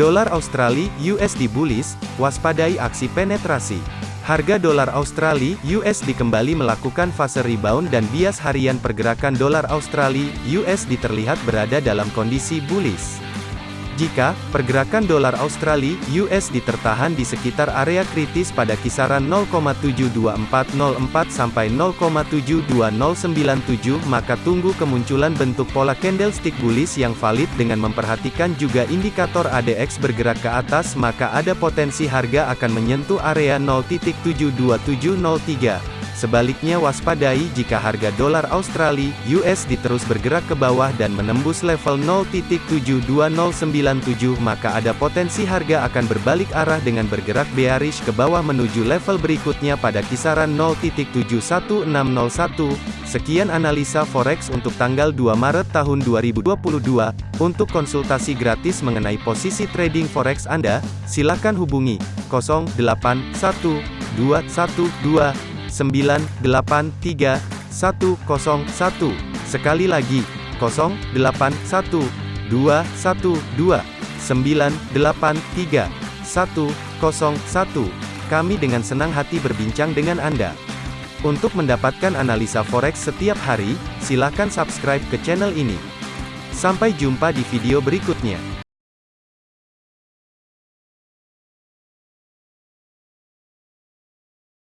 Dolar Australia USD bullish, waspadai aksi penetrasi. Harga dolar Australia USD kembali melakukan fase rebound dan bias harian pergerakan dolar Australia USD terlihat berada dalam kondisi bullish. Jika pergerakan dolar Australia USD tertahan di sekitar area kritis pada kisaran 0,72404 sampai 0,72097 maka tunggu kemunculan bentuk pola candlestick bullish yang valid dengan memperhatikan juga indikator ADX bergerak ke atas maka ada potensi harga akan menyentuh area 0.72703. Sebaliknya waspadai jika harga dolar Australia USD terus bergerak ke bawah dan menembus level 0.72097 maka ada potensi harga akan berbalik arah dengan bergerak bearish ke bawah menuju level berikutnya pada kisaran 0.71601. Sekian analisa forex untuk tanggal 2 Maret tahun 2022. Untuk konsultasi gratis mengenai posisi trading forex Anda, silakan hubungi 081212 983 101. Sekali lagi, 081 212 983 101. Kami dengan senang hati berbincang dengan Anda. Untuk mendapatkan analisa forex setiap hari, silakan subscribe ke channel ini. Sampai jumpa di video berikutnya.